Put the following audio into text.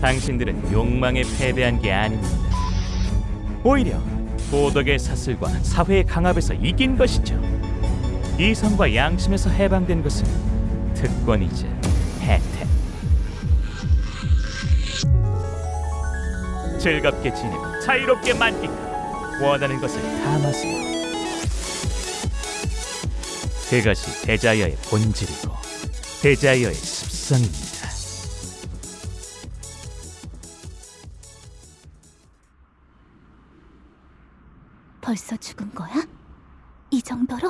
당신들은 욕망에 패배한 게 아닙니다. 오히려 도덕의 사슬과 사회의 강압에서 이긴 것이죠. 이성과 양심에서 해방된 것은 특권이자 혜택. 즐겁게 지내고 자유롭게 만끽하고 원하는 것을 담아세요. 그것이 대자여의 본질이고 대자여의 습성입니다. 벌써 죽은 거야? 이 정도로?